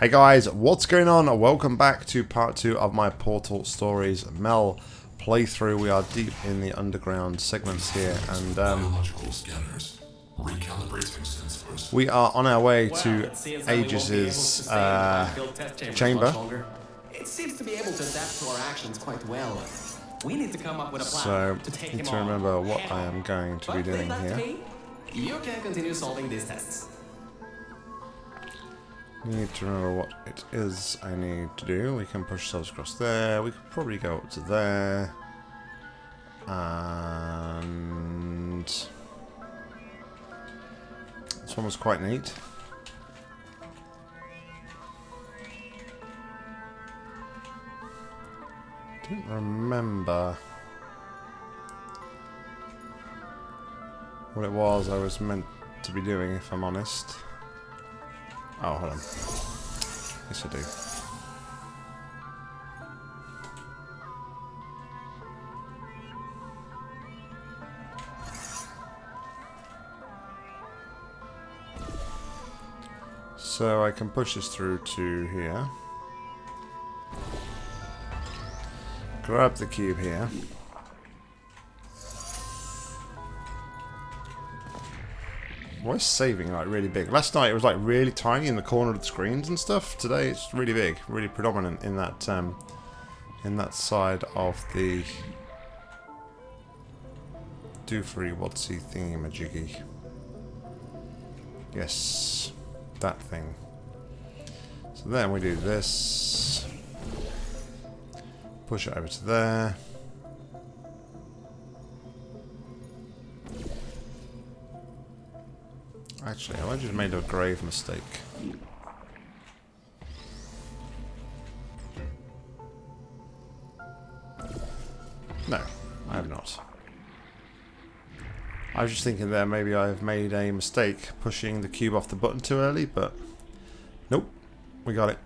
Hey guys, what's going on? Welcome back to part 2 of my Portal Stories Mel playthrough. We are deep in the underground segments here and um, scanners. We are on our way Well, to it seems that we won't be able to Aegis's stay in the uh, chamber chamber. much longer. It seems to be able to adapt to our actions quite well. We need to come up with a plan so to take need him to on. remember what I am going to but be doing here. you can continue solving these tests. Need to remember what it is I need to do. We can push ourselves across there. We could probably go up to there. And... This one was quite neat. Don't remember what it was I was meant to be doing, if I'm honest. Oh, hold on. Yes, I do. So I can push this through to here. Grab the cube here. Why is saving like really big? Last night it was like really tiny in the corner of the screens and stuff. Today it's really big, really predominant in that um, in that side of the do Doofree Watsy thingy majiggy. Yes, that thing. So then we do this. Push it over to there. Actually, I just made a grave mistake. No, I have not. I was just thinking there maybe I've made a mistake pushing the cube off the button too early, but nope, we got it.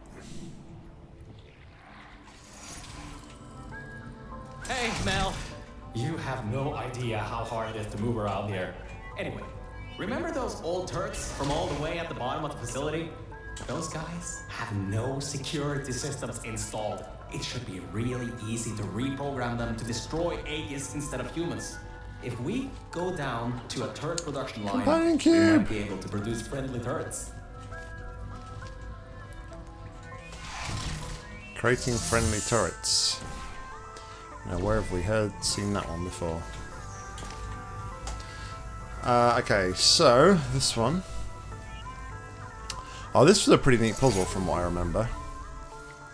Hey, Mel. You have no idea how hard it is to move around here. Anyway, remember those old turrets from all the way at the bottom of the facility? Those guys have no security systems installed. It should be really easy to reprogram them to destroy Aegis instead of humans. If we go down to a turret production line, Companion we cube. might be able to produce friendly turrets. Creating friendly turrets. Now, where have we heard, seen that one before? Uh, okay, so, this one. Oh, this was a pretty neat puzzle from what I remember.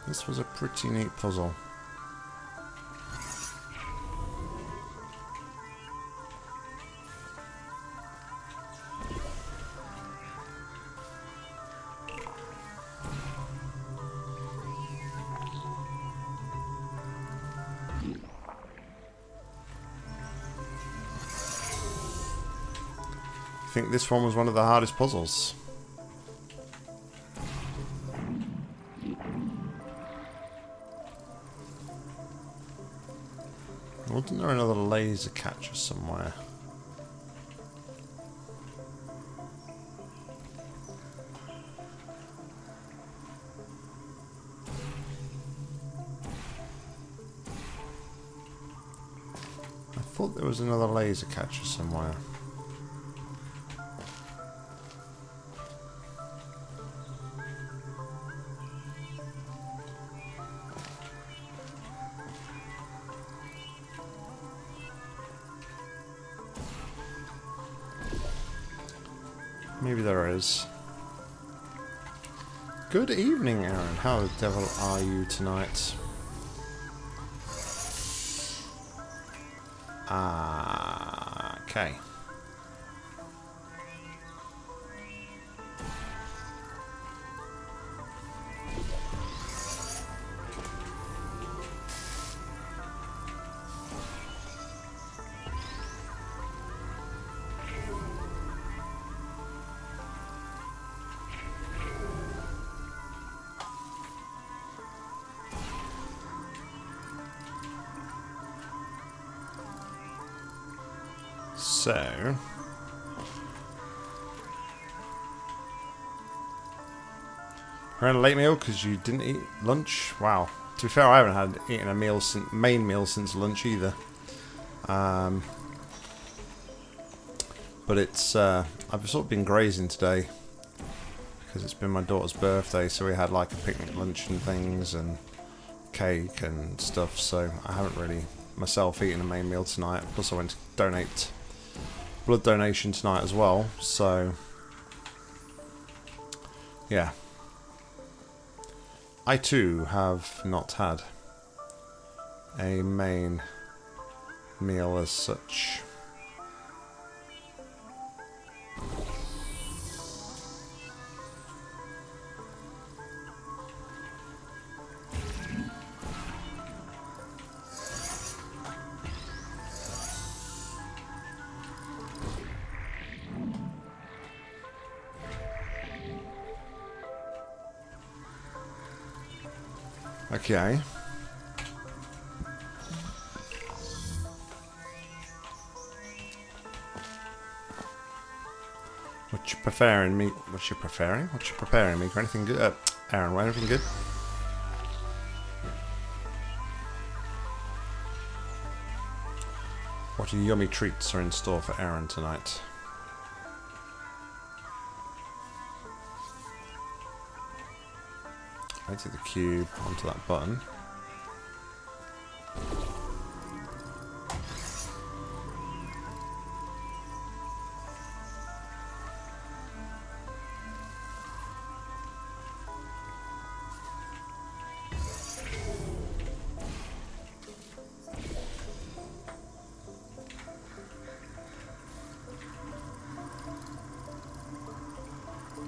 This was a pretty neat puzzle. This one was one of the hardest puzzles. Wasn't there another laser catcher somewhere? I thought there was another laser catcher somewhere. Is. Good evening, Aaron. How the devil are you tonight? Ah, okay. So... Having a late meal because you didn't eat lunch. Wow. To be fair, I haven't had eaten a meal since main meal since lunch either. Um, but it's uh, I've sort of been grazing today because it's been my daughter's birthday, so we had like a picnic lunch and things and cake and stuff. So I haven't really myself eaten a main meal tonight. Plus, I went to donate blood donation tonight as well. So yeah, I too have not had a main meal as such. Okay. What you preparing me? What you preparing? What you preparing me? For anything good? Uh, Aaron, want anything good? What yummy treats are in store for Aaron tonight? I take the cube onto that button.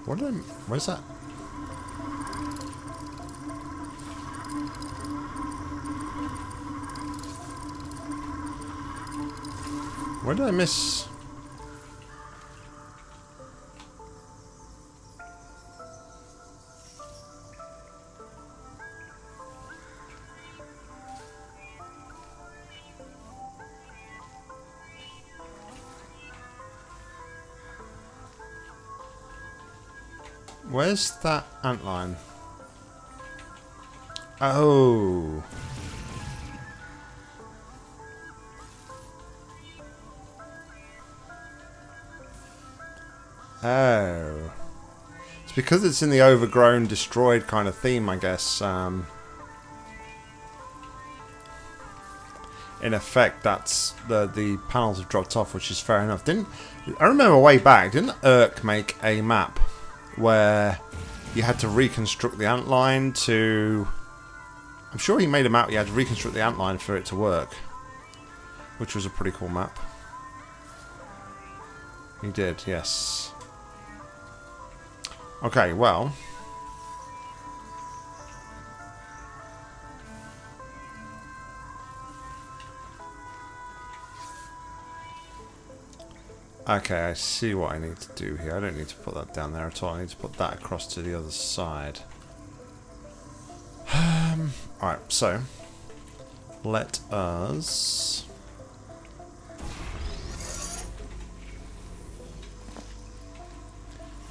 What did I... What is that? Where did I miss... Where's that antline? Oh. Oh. It's because it's in the overgrown, destroyed kind of theme, I guess. Um, in effect, that's the the panels have dropped off, which is fair enough. Didn't I remember way back? Didn't Irk make a map where you had to reconstruct the antline to? I'm sure he made a map. You had to reconstruct the antline for it to work, which was a pretty cool map. He did, yes. Okay, well. Okay, I see what I need to do here. I don't need to put that down there at all. I need to put that across to the other side. Um, Alright, so. Let us...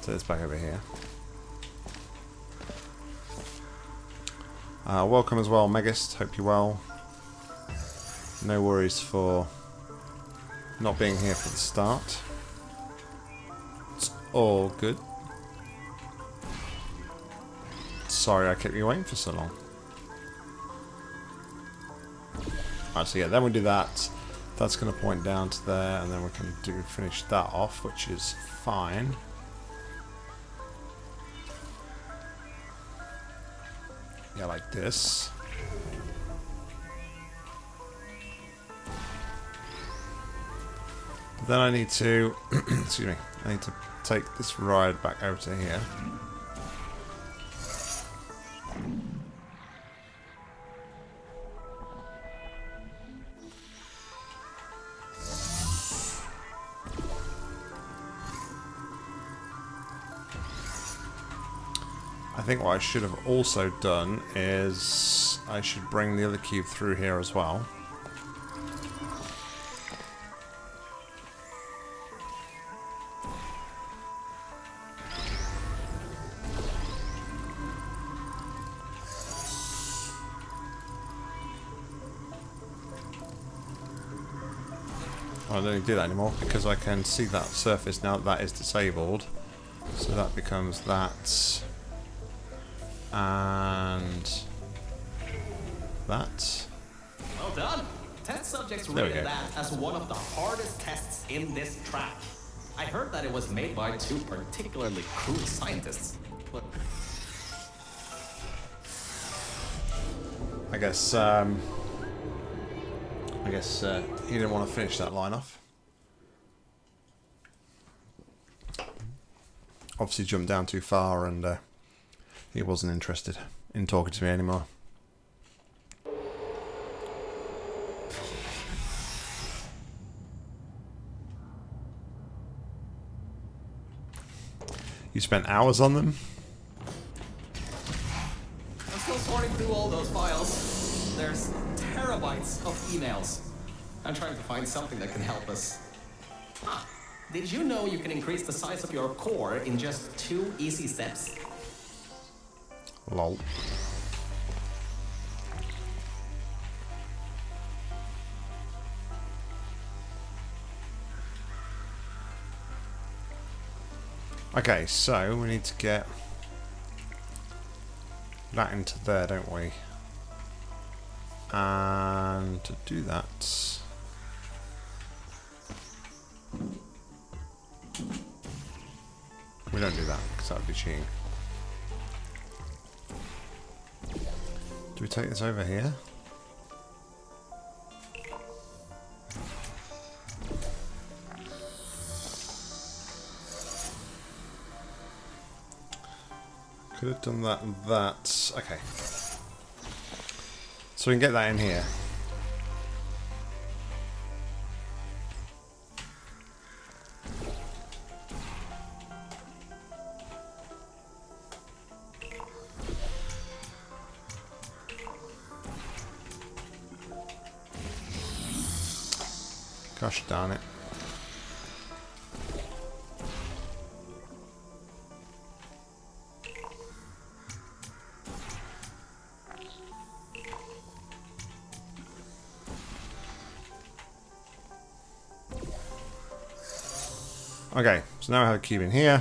So it's back over here. Uh, welcome as well, Megist. Hope you're well. No worries for not being here for the start. It's all good. Sorry I kept you waiting for so long. Alright, so yeah, then we do that. That's going to point down to there, and then we can do finish that off, which is fine. Like this. Then I need to, excuse me, I need to take this ride back over to here. think what I should have also done is I should bring the other cube through here as well. I don't need to do that anymore because I can see that surface now that, that is disabled. So that becomes that. And that. Well done. Test subjects rated that as one of the hardest tests in this track. I heard that it was made by two particularly crude scientists. But I guess. Um, I guess uh, he didn't want to finish that line off. Obviously, jumped down too far, and uh, he wasn't interested in talking to me anymore. You spent hours on them. I'm still sorting through all those files. There's terabytes of emails. I'm trying to find something that can help us. Ah, did you know you can increase the size of your core in just two easy steps? Lol. Okay, so we need to get that into there, don't we? And to do that, we don't do that because that would be cheating. Do we take this over here? Could have done that and that. Okay. So we can get that in here. So now I have a cube in here.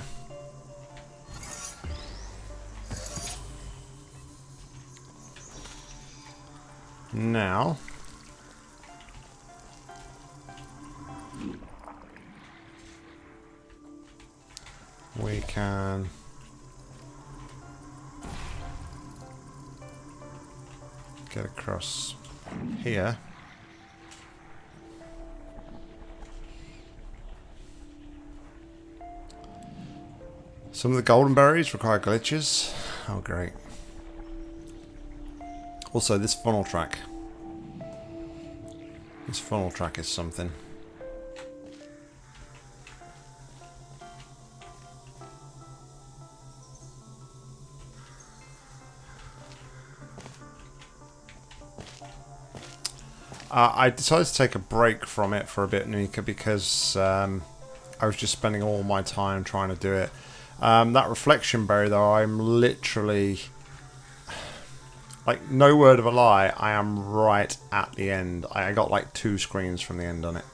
The golden berries require glitches. Oh, great. Also, this funnel track. This funnel track is something. Uh, I decided to take a break from it for a bit, Nika, because um, I was just spending all my time trying to do it. Um, that reflection berry, though, I'm literally, like, no word of a lie, I am right at the end. I got like two screens from the end on it.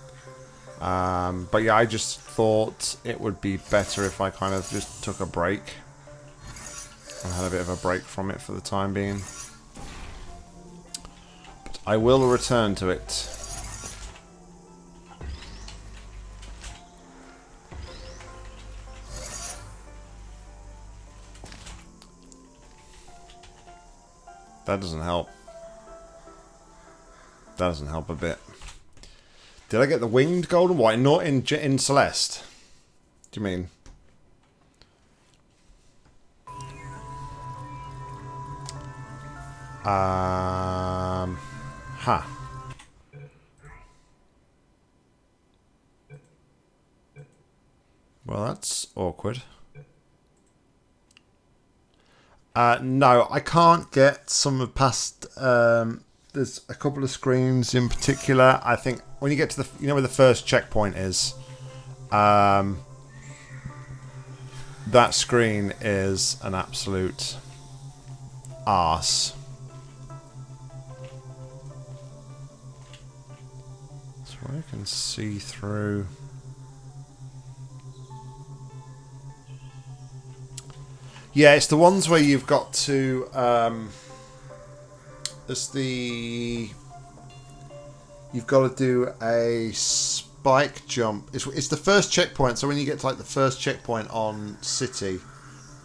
Um, but yeah, I just thought it would be better if I kind of just took a break and had a bit of a break from it for the time being. But I will return to it. That doesn't help. That doesn't help a bit. Did I get the winged golden white? Not in in Celeste. Do you mean? Um, huh. Well, that's awkward. Uh, no, I can't get some of past. Um, there's a couple of screens in particular. I think when you get to the, you know, where the first checkpoint is, um, that screen is an absolute arse. So I can see through. Yeah, it's the ones where you've got to. Um, it's the. You've got to do a spike jump. It's, it's the first checkpoint. So when you get to like the first checkpoint on City,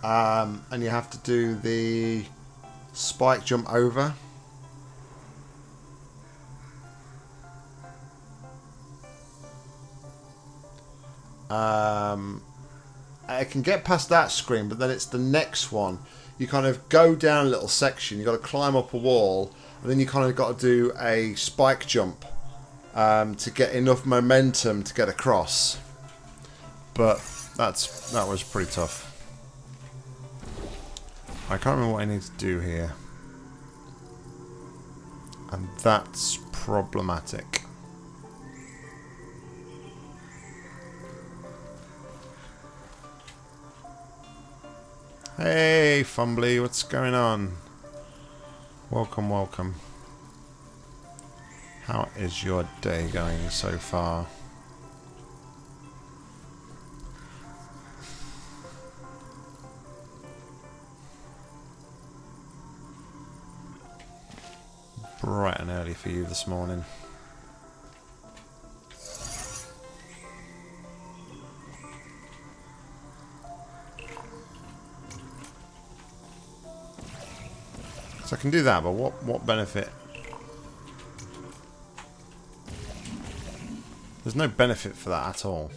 um, and you have to do the spike jump over. Um, I can get past that screen, but then it's the next one. You kind of go down a little section. you've got to climb up a wall, and then you kind of got to do a spike jump um, to get enough momentum to get across. But that's that was pretty tough. I can't remember what I need to do here, and that's problematic. Hey, Fumbly, what's going on? Welcome, welcome. How is your day going so far? Bright and early for you this morning. So I can do that, but what, what benefit? There's no benefit for that at all.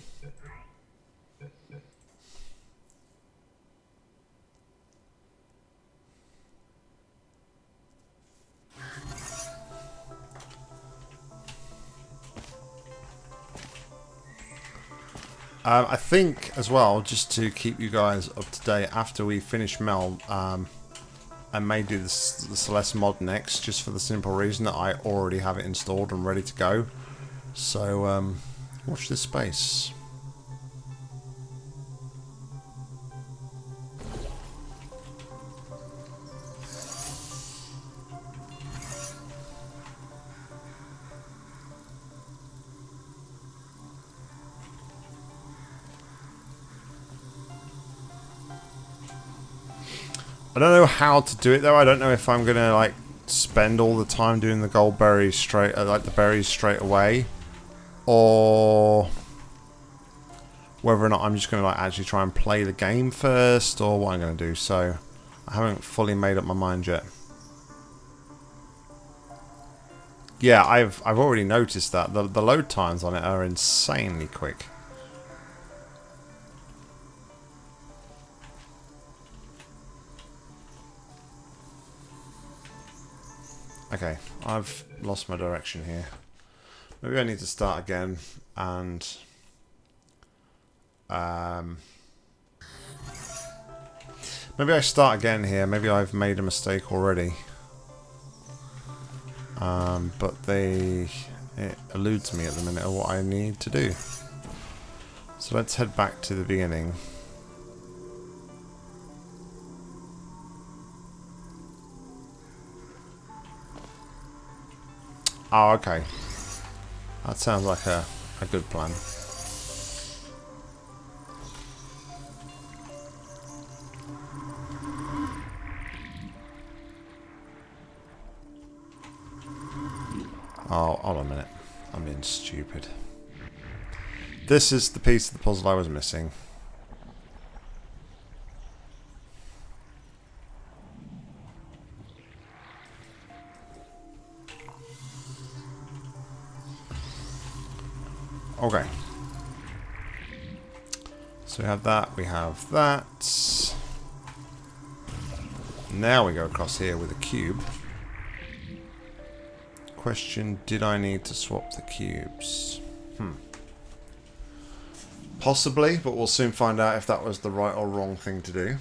Um, I think as well, just to keep you guys up to date, after we finish Mel, um, I may do this, the Celeste mod next, just for the simple reason that I already have it installed and ready to go. So, um, watch this space. How to do it though. I don't know if I'm gonna like spend all the time doing the gold berries straight, uh, like the berries straight away, or whether or not I'm just gonna like actually try and play the game first, or what I'm gonna do. So I haven't fully made up my mind yet. Yeah, I've I've already noticed that the the load times on it are insanely quick. Okay, I've lost my direction here. Maybe I need to start again and um, maybe I start again here. Maybe I've made a mistake already. Um, but they it eludes me at the minute of what I need to do. So let's head back to the beginning. Oh, okay. That sounds like a, a good plan. Oh, hold on a minute. I'm being stupid. This is the piece of the puzzle I was missing. Okay. So we have that, we have that. Now we go across here with a cube. Question, did I need to swap the cubes? Hmm. Possibly, but we'll soon find out if that was the right or wrong thing to do.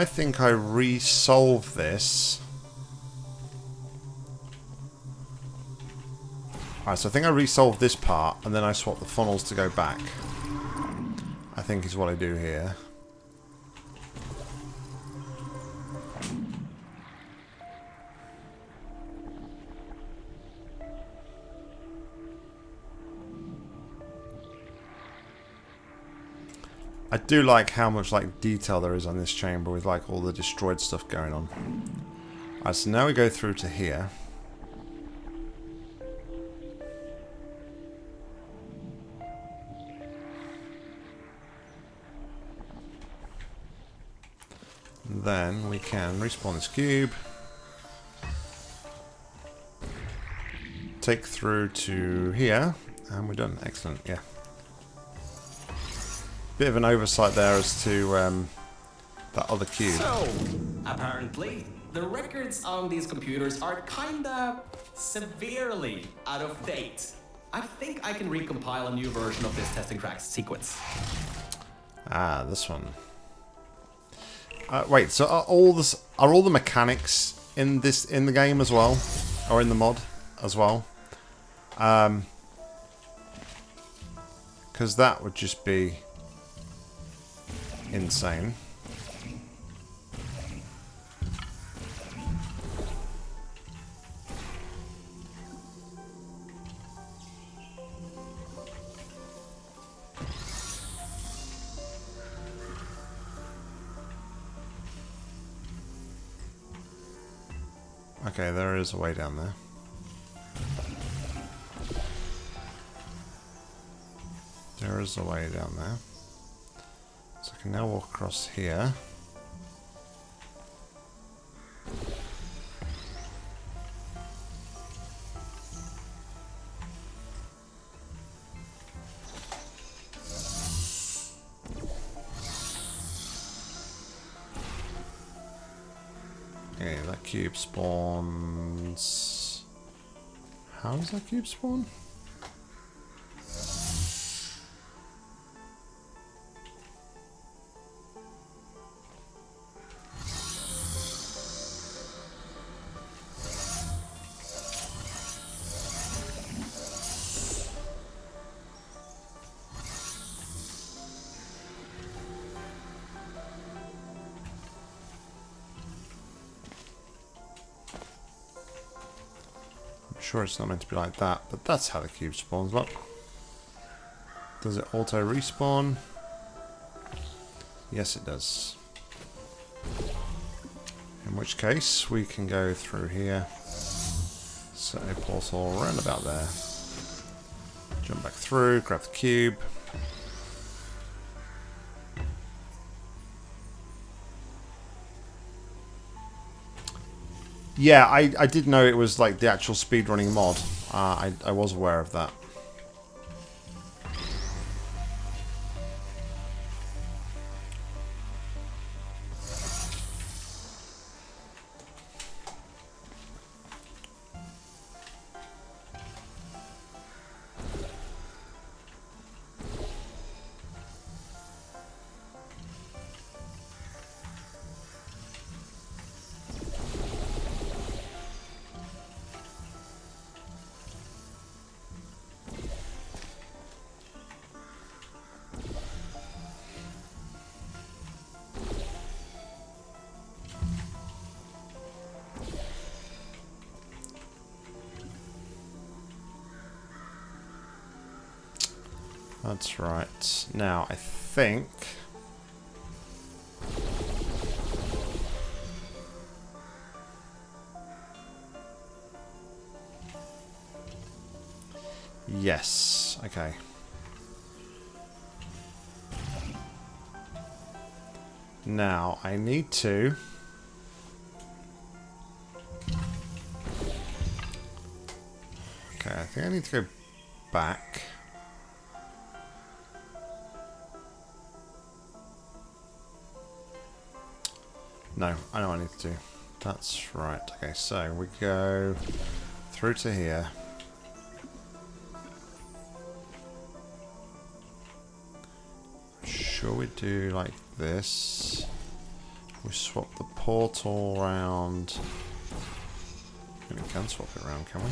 I think I resolve this. Alright, so I think I resolve this part, and then I swap the funnels to go back. I think is what I do here. Do like how much like detail there is on this chamber with like all the destroyed stuff going on. Alright, so now we go through to here. Then we can respawn this cube. Take through to here. And we're done. Excellent, yeah. Bit of an oversight there as to um, that other cube. So, apparently, the records on these computers are kinda severely out of date. I think I can recompile a new version of this testing tracks sequence. Ah, this one. Uh, wait, so are all this are all the mechanics in this in the game as well, or in the mod as well? Um, because that would just be insane. Okay, there is a way down there. There is a way down there. Can now walk across here. Okay, that cube spawns... How does that cube spawn? Sure it's not meant to be like that, but that's how the cube spawns, look. Does it auto respawn? Yes, it does. In which case, we can go through here, set a portal around about there. Jump back through, grab the cube. Yeah, I, I did know it was like the actual speedrunning mod. Uh, I, I was aware of that. Think... Yes. Okay. Now, I need to... Okay, I think I need to go back. Need to do. That's right. Okay, so we go through to here. Sure we do like this. We swap the portal around. We can swap it around, can we?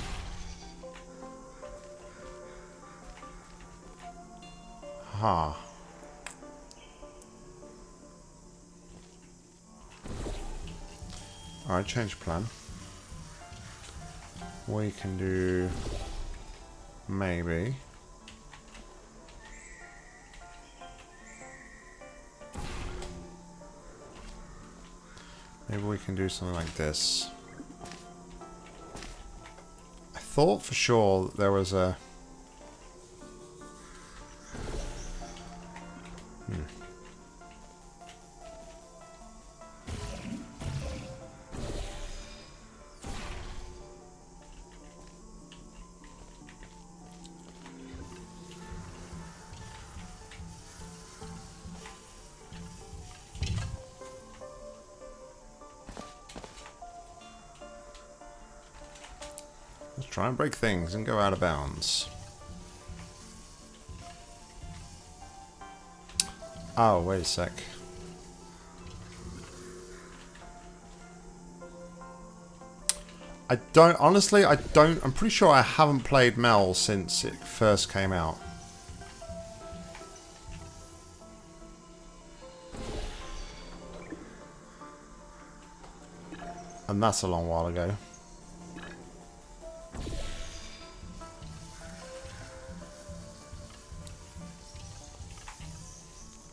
Ha. Alright, change plan. We can do... Maybe. Maybe we can do something like this. I thought for sure there was a... break things and go out of bounds. Oh, wait a sec. I don't, honestly, I don't, I'm pretty sure I haven't played Mel since it first came out. And that's a long while ago.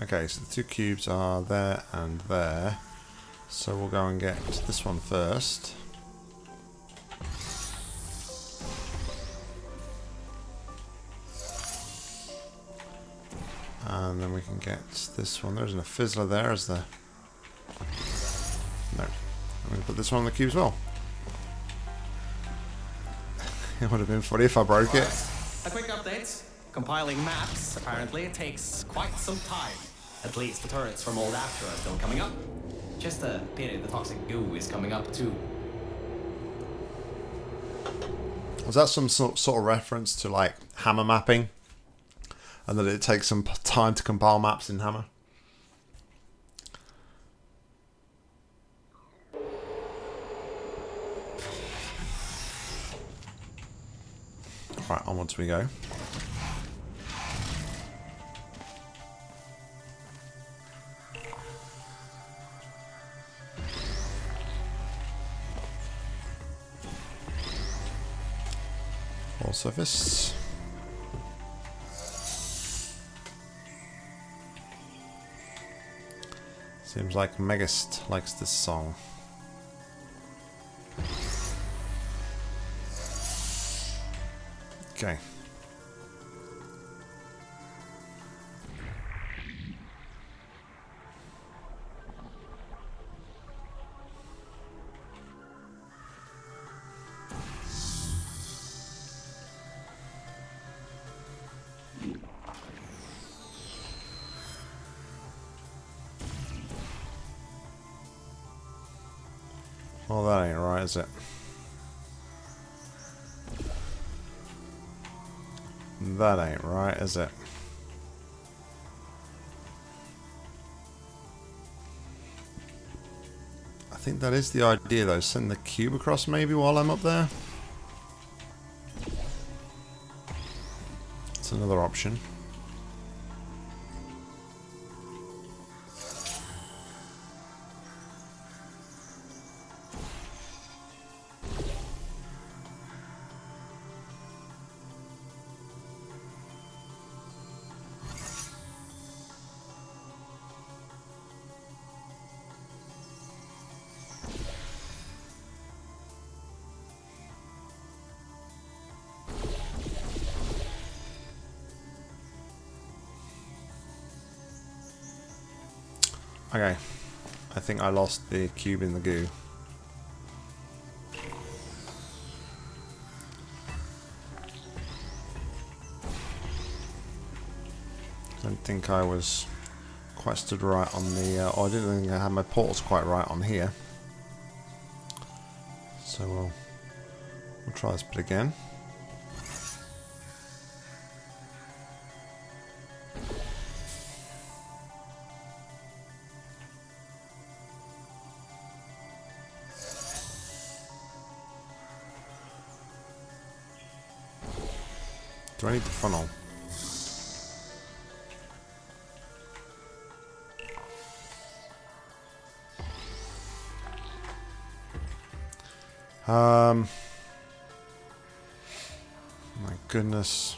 Okay, so the two cubes are there and there. So we'll go and get this one first. And then we can get this one. There's a fizzler there as the... No. I'm going to put this one on the cube as well. it would have been funny if I broke it. A quick update. Compiling maps, apparently, it takes quite some time. At least the turrets from old Aperture are still coming up. Just a pity the toxic goo is coming up too. Was that some sort, sort of reference to like hammer mapping? And that it takes some time to compile maps in Hammer? Right, onwards we go. Surface. Seems like Megist likes this song. Okay. Is it? I think that is the idea, though. Send the cube across, maybe, while I'm up there. It's another option. Think I lost the cube in the goo. I don't think I was quite stood right on the... Uh, oh, I didn't think I had my portals quite right on here. So we'll, we'll try this bit again. Um. My goodness.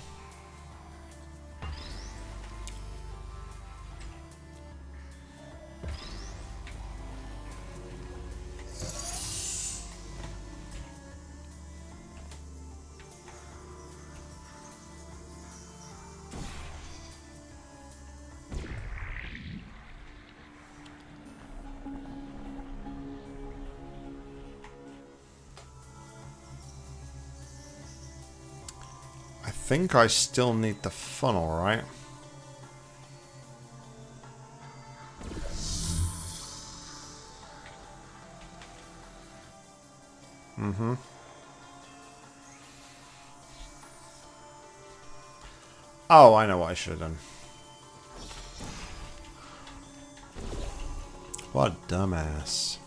Think I still need the funnel, right? Mm-hmm. Oh, I know what I should have done. What a dumbass.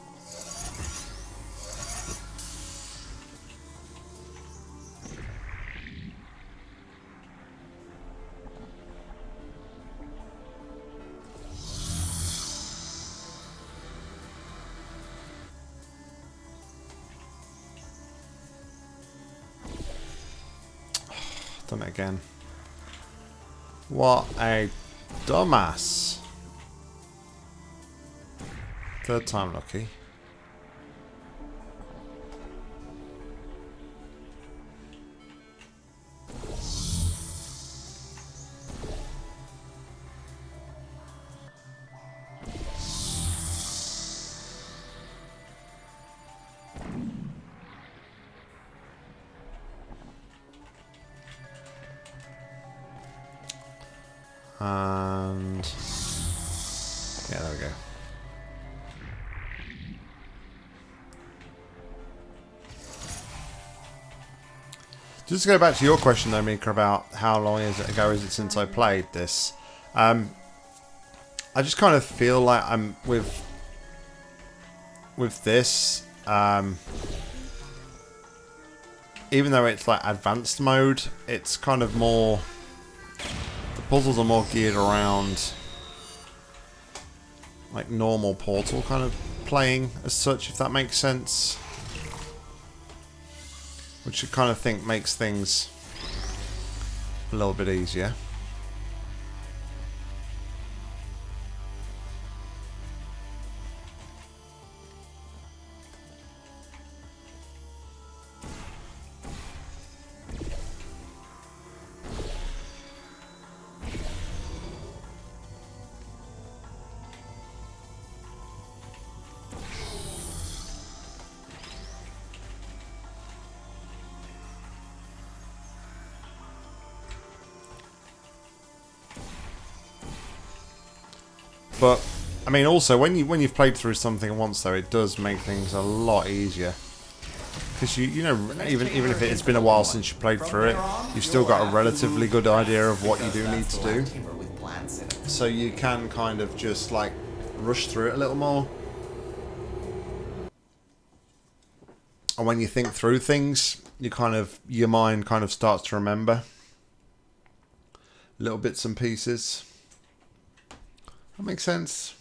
Dumbass. Third time lucky. Just to go back to your question though, Mika, about how long is it ago is it since I played this? Um, I just kind of feel like I'm with with this. Um, even though it's like advanced mode, it's kind of more the puzzles are more geared around like normal Portal kind of playing as such, if that makes sense. Which I kind of think makes things a little bit easier. But I mean, also when you when you've played through something once, though, it does make things a lot easier. Because you you know even even if it's been a while since you played through it, you've still got a relatively good idea of what you do need to do. So you can kind of just like rush through it a little more. And when you think through things, you kind of your mind kind of starts to remember little bits and pieces. That makes sense.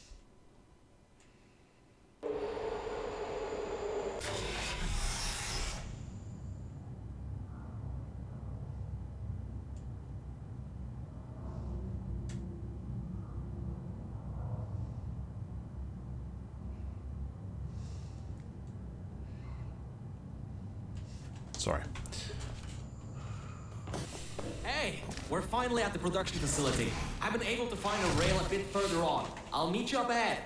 Sorry. Hey, we're finally at the production facility. I've been able to find a rail a bit further on. I'll meet you up ahead.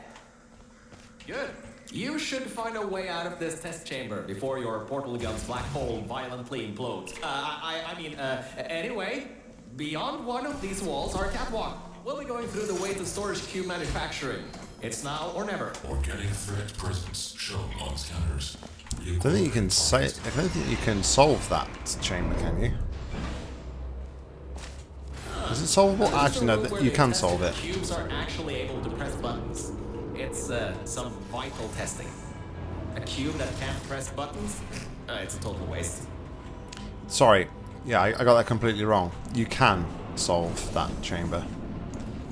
Good. You should find a way out of this test chamber before your portal gun's black hole violently implodes. Uh, I, I I mean, uh, anyway, beyond one of these walls are a catwalk. We'll be going through the way to storage cube manufacturing. It's now or never. Organic threat presence shown on scanners. I don't think you can say. I don't think you can solve that chamber, can you? Is it solvable? Actually, no. You can solve it. Cubes are actually able to press buttons. It's uh, some vital testing. A cube that can't press buttons? Uh, it's a total waste. Sorry. Yeah, I, I got that completely wrong. You can solve that chamber.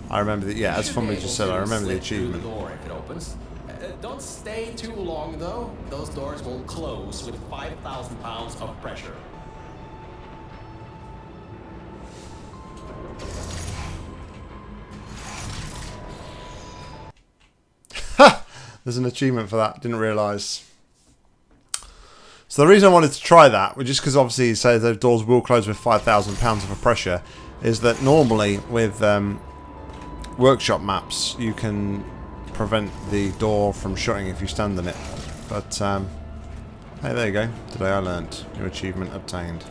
I remember that. Yeah, as Fumbly just said, I remember the achievement. The door if it opens. Uh, don't stay too long though. Those doors will close with 5,000 pounds of pressure. There's an achievement for that. Didn't realise. So the reason I wanted to try that, was just because obviously it says those doors will close with 5,000 pounds of pressure, is that normally with um, workshop maps you can prevent the door from shutting if you stand in it. But um, hey, there you go. Today I learnt. New achievement obtained.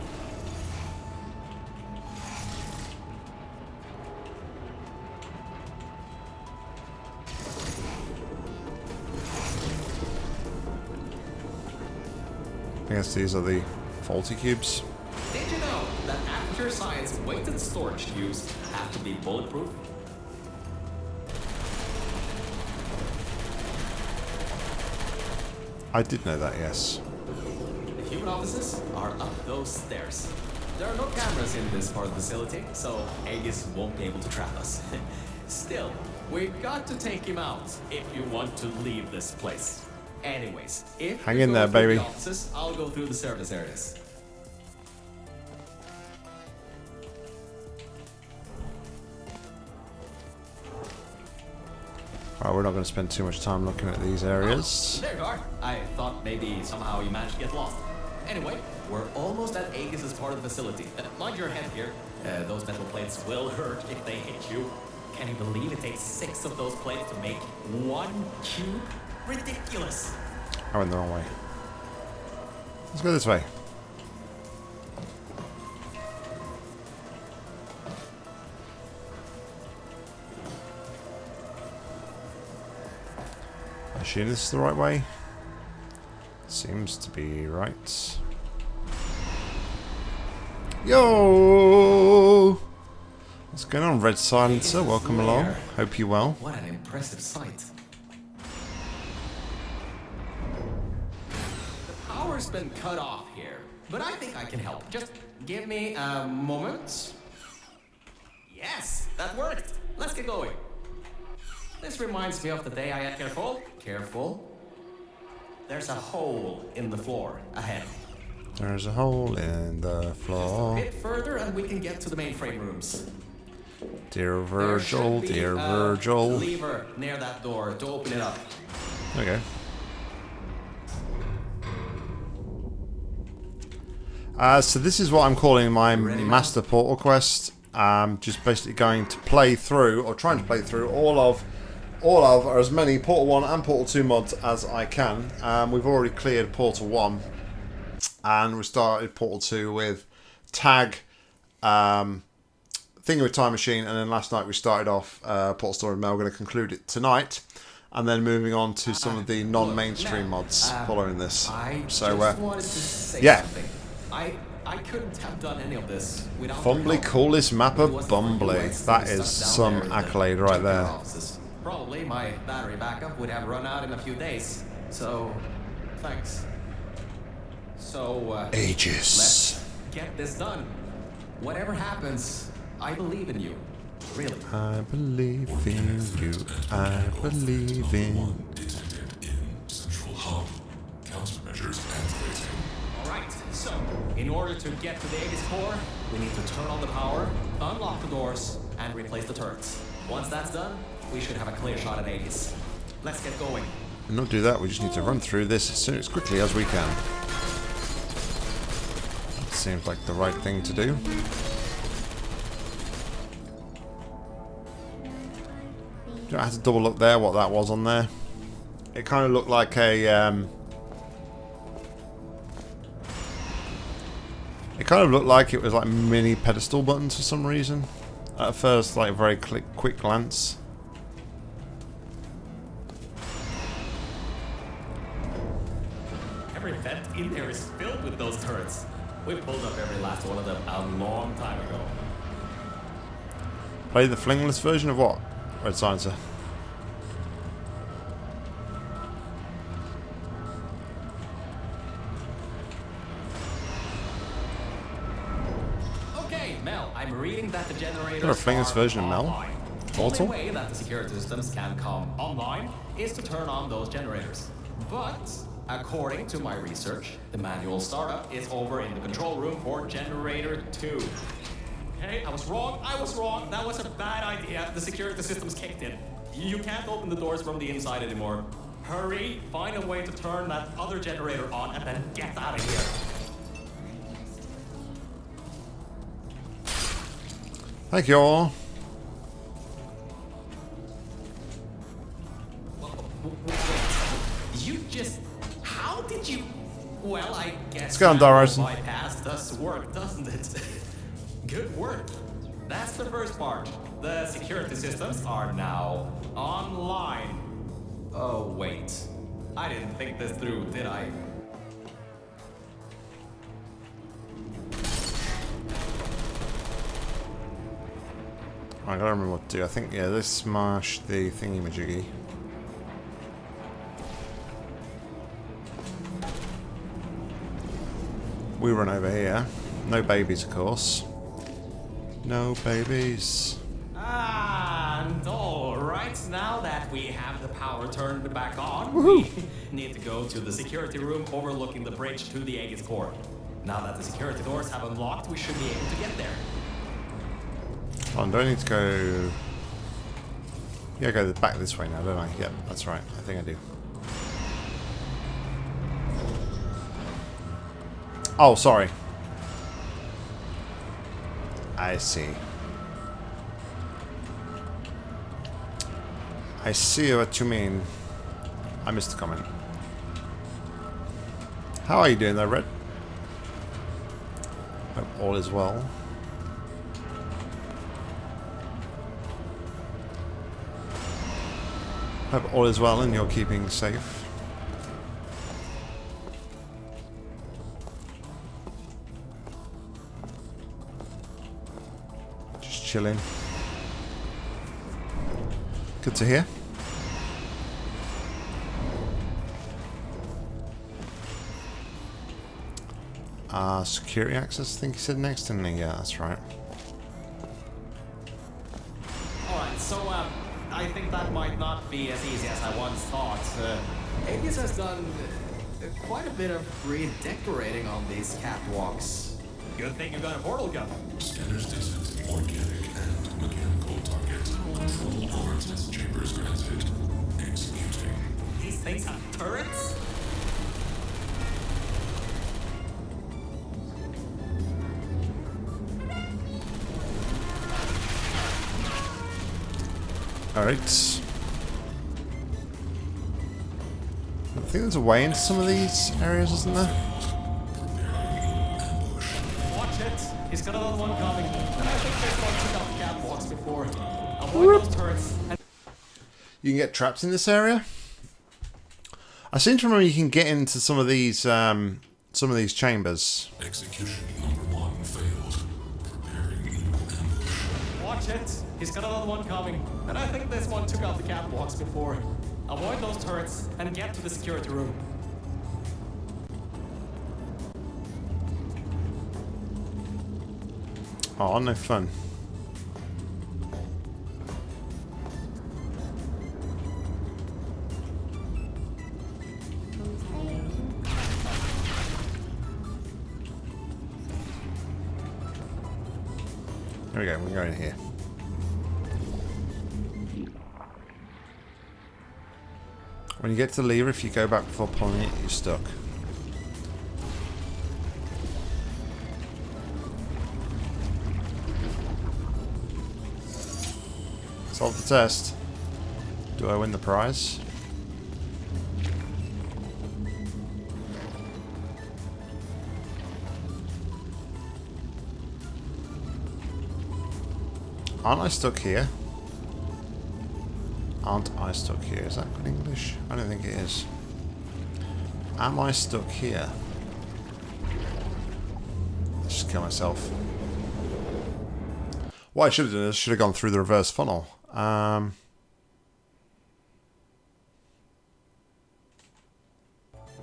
I guess these are the faulty cubes. Did you know that Aperture Science weighted storage cubes have to be bulletproof? I did know that, yes. The human offices are up those stairs. There are no cameras in this part of the facility, so Aegis won't be able to trap us. Still, we've got to take him out if you want to leave this place. Anyways, if Hang in there, baby. The offices, I'll go through the service areas. Alright, we're not going to spend too much time looking at these areas. There you are. I thought maybe somehow you managed to get lost. Anyway, we're almost at Aegis' part of the facility. Uh, mind your head here. Uh, those metal plates will hurt if they hit you. Can you believe it takes six of those plates to make one cube? Ridiculous. I went the wrong way. Let's go this way. I assume this is the right way. Seems to be right. Yo! What's going on, Red Silencer? Welcome along. Hope you well. What an impressive sight. Been cut off here, but I think I can help. Just give me a moment. Yes, that worked. Let's get going. This reminds me of the day I had careful. Careful. There's a hole in the floor ahead. There's a hole in the A floor. bit further and we can get to the mainframe rooms. Dear Virgil, dear a Virgil. lever near that door to open it up. Okay. Uh, so this is what I'm calling my master portal quest. Um, just basically going to play through, or trying to play through all of, all of, or as many Portal One and Portal Two mods as I can. Um, we've already cleared Portal One, and we started Portal Two with Tag, um, Thinking with Time Machine, and then last night we started off uh, Portal Story Mel. We're going to conclude it tonight, and then moving on to some of the non-mainstream mods uh, following this. So, just uh, yeah. Something. I I couldn't have done any of this without Fumbly your help. coolest map of If it wasn't for you, Fumbly. I'd still That be is stuck down some there in the accolade right there. offices. Probably my battery backup would have run out in a few days. So, thanks. So, uh, Aegis. let's get this done. Whatever happens, I believe in you. Really. I believe in you. I believe in. Detected in Central Hub. Countermeasures activated. So, in order to get to the Aegis core, we need to turn on the power, unlock the doors, and replace the turrets. Once that's done, we should have a clear shot at Aegis. Let's get going. And not do that, we just need to run through this as soon as quickly as we can. Seems like the right thing to do. Do I have to double look there what that was on there? It kind of looked like a um, kind of looked like it was like mini pedestal buttons for some reason. At first, like a very quick, quick glance. Every vent in there is filled with those turrets. We pulled up every last one of them a long time ago. Play the flingless version of what? Red Silencer. The generators Got a famous version of Mel? online. The only way that the security systems can come online is to turn on those generators. But according to my research, the manual startup is over in the control room for generator 2. Okay, I was wrong. I was wrong. That was a bad idea. The security systems kicked in. You can't open the doors from the inside anymore. Hurry, find a way to turn that other generator on and then get out of here. Thank you all. You just. How did you. Well, I guess. go on, manual Darason. Bypass does work, doesn't it? Good work. That's the first part. The security systems are now online. Oh, wait. I didn't think this through, did I? I gotta remember what to do. I think, yeah, this smash the thingy majiggy. We run over here. No babies, of course. No babies. And all right, now that we have the power turned back on, we need to go to the security room overlooking the bridge to the Aegis core. Now that the security doors have unlocked, we should be able to get there. Oh, do I need to go... Yeah, I go back this way now, don't I? Yep, that's right. I think I do. Oh, sorry. I see. I see what you mean. I missed the comment. How are you doing there, Red? Hope all is well. Hope all is well and you're keeping safe. Just chilling. Good to hear. Uh, security access, I think he said next, didn't he? Yeah, that's right. Be as easy as I once thought. Uh, Aegis has done uh, quite a bit of redecorating on these catwalks. Good thing you got a portal gun. Scanners detect organic and mechanical target. Control over test chambers granted. Executing. These things have turrets? Alright. I think there's a way into some of these areas, isn't there? Watch it. He's got another one coming. And I think there's one took out the catwalks before. Avoid those turrets. And You can get trapped in this area. I seem to remember you can get into some of these um, some of these chambers. Oh, no fun. There we go, we're going here. When you get to the lever, if you go back before pulling it, you're stuck. Solve the test. Do I win the prize? Aren't I stuck here? Aren't I stuck here? Is that good English? I don't think it is. Am I stuck here? Let's just kill myself. What I should have done is should have gone through the reverse funnel. Um,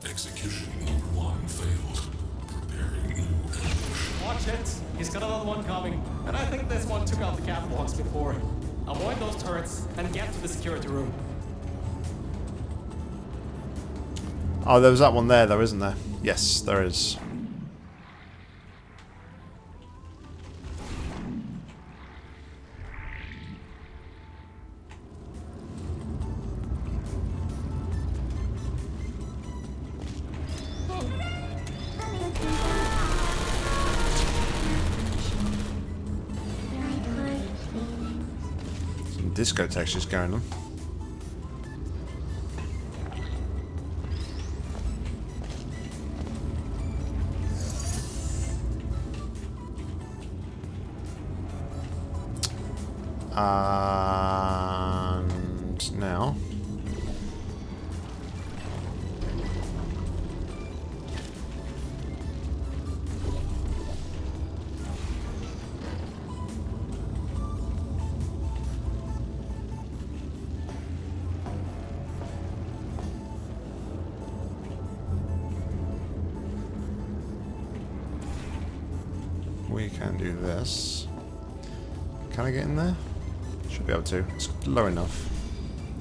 Execution number one failed. Preparing new ambush. Watch it. He's got another one coming. And I think this one took out the catwalks before. Avoid those turrets and get to the security room. Oh, there was that one there, though, isn't there? Yes, there is. Disco textures going on. To. It's low enough.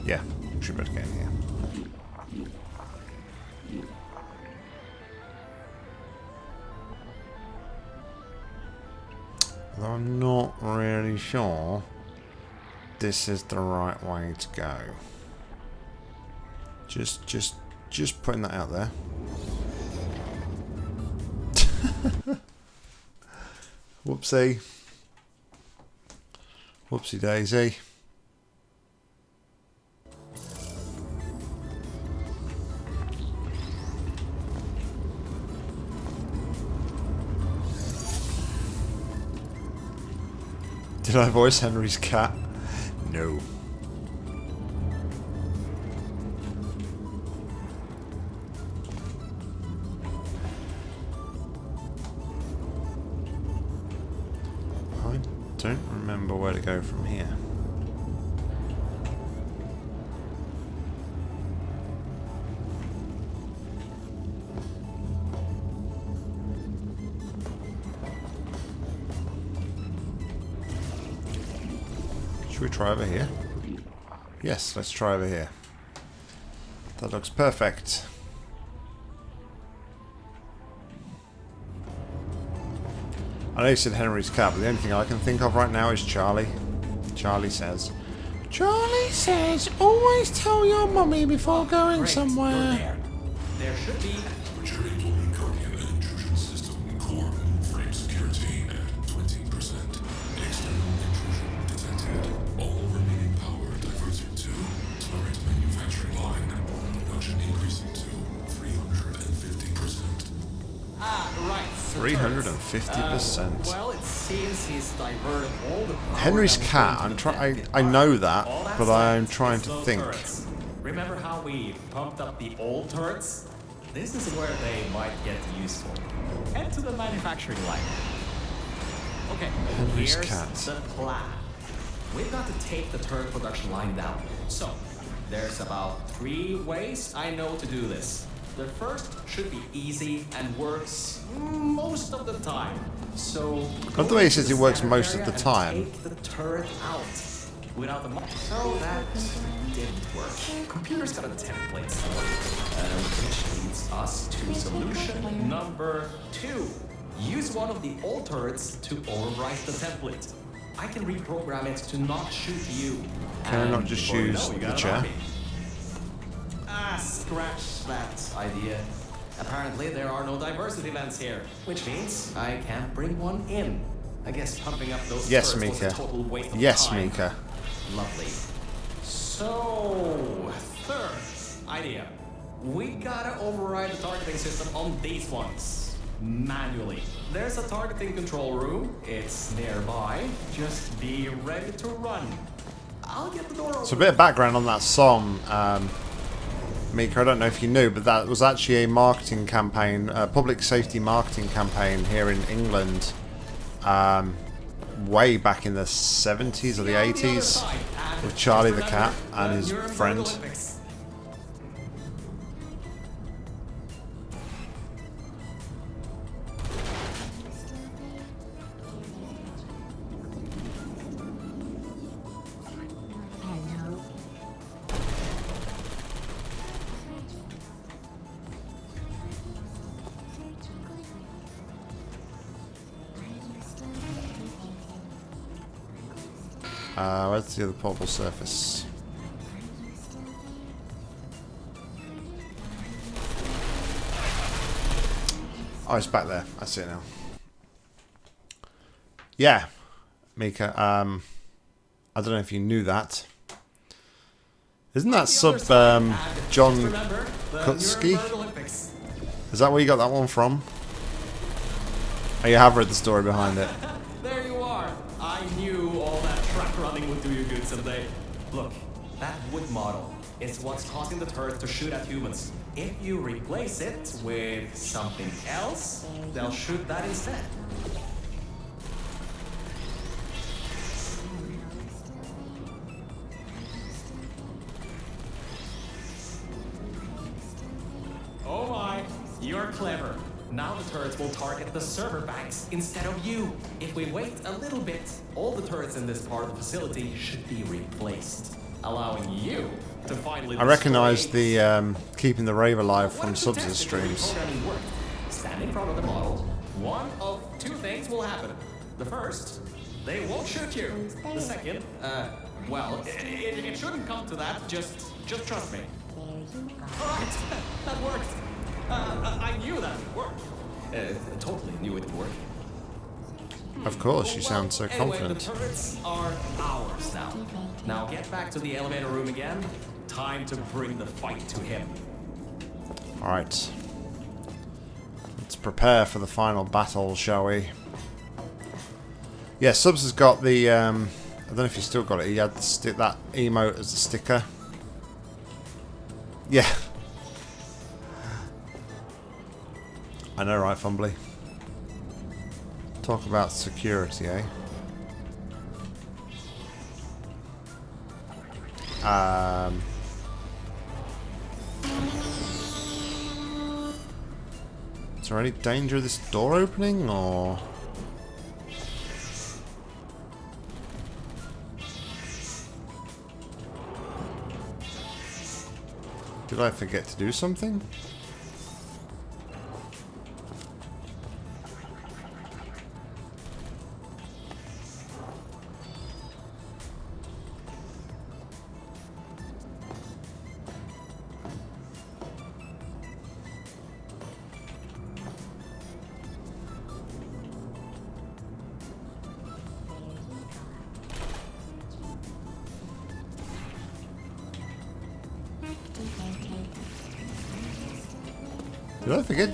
Yeah, should be able to get in here. Although I'm not really sure this is the right way to go. Just, just, just putting that out there. Whoopsie. Whoopsie daisy. Did I voice Henry's cat? No. I don't remember where to go from here. Try over here? Yes, let's try over here. That looks perfect. I know you said Henry's cat, but the only thing I can think of right now is Charlie. Charlie says, Charlie says, always tell your mummy before going Great, somewhere. There. There should be. 50%. Henry's cat, I'm trying. I, know that, but I'm trying to think. Turrets. Remember how we pumped up the old turrets? This is where they might get useful. Head to the manufacturing line. Okay, Henry's here's cat. the plan. We've got to take the turret production line down. So, there's about three ways I know to do this. The first should be easy and works most of the time. So, Love the way he says it works most of the time. Take the turret out without the. So that didn't work. Computer's got a template, uh, which leads us to solution number two. Use one of the old turrets to overwrite the template. I can reprogram it to not shoot you. Can I not just use the chair? army. Ah, scratch that idea. Apparently, there are no diversity events here, which means I can't bring one in. I guess pumping up those Yes, turrets was a Mika. total waste of Yes, time. Mika. Lovely. So, third idea. We gotta override the targeting system on these ones. Manually. There's a targeting control room. It's nearby. Just be ready to run. I'll get the door open. So a bit of background on that song, um, Mika. I don't know if you knew, but that was actually a marketing campaign, a public safety marketing campaign here in England, um, way back in the 70s or the See you on other 80s, with Charlie the cat and his friend. Uh, where's the other portable surface? Oh, it's back there. I see it now. Yeah, Mika. Um, I don't know if you knew that. Isn't that sub um, John Kutsky? Is that where you got that one from? Oh, you have read the story behind it. model is what's causing the turrets to shoot at humans. If you replace it with something else, they'll shoot that instead. Oh my, you're clever. Now the turrets will target the server banks instead of you. If we wait a little bit, all the turrets in this part of the facility should be replaced, allowing you to finally. I recognise the um, keeping the rave alive from subs the streams. Stand in front of the model. One of two things will happen. The first, they won't shoot you. The second, uh, well, it, it, it shouldn't come to that. Just, just trust me. Right, that worked. Uh, I I knew that would work. Uh, totally knew it would work. Of course, you sound so anyway, confident. the turrets are ours now. Now get back to the elevator room again. Time to bring the fight to him. Alright. Let's prepare for the final battle, shall we? Yeah, Subs has got the... Um, I don't know if you still got it. He had the sti that emote as a sticker. Yeah. I know, right, Fumbly? Talk about security, eh? Um... Is there any danger of this door opening, or...? Did I forget to do something?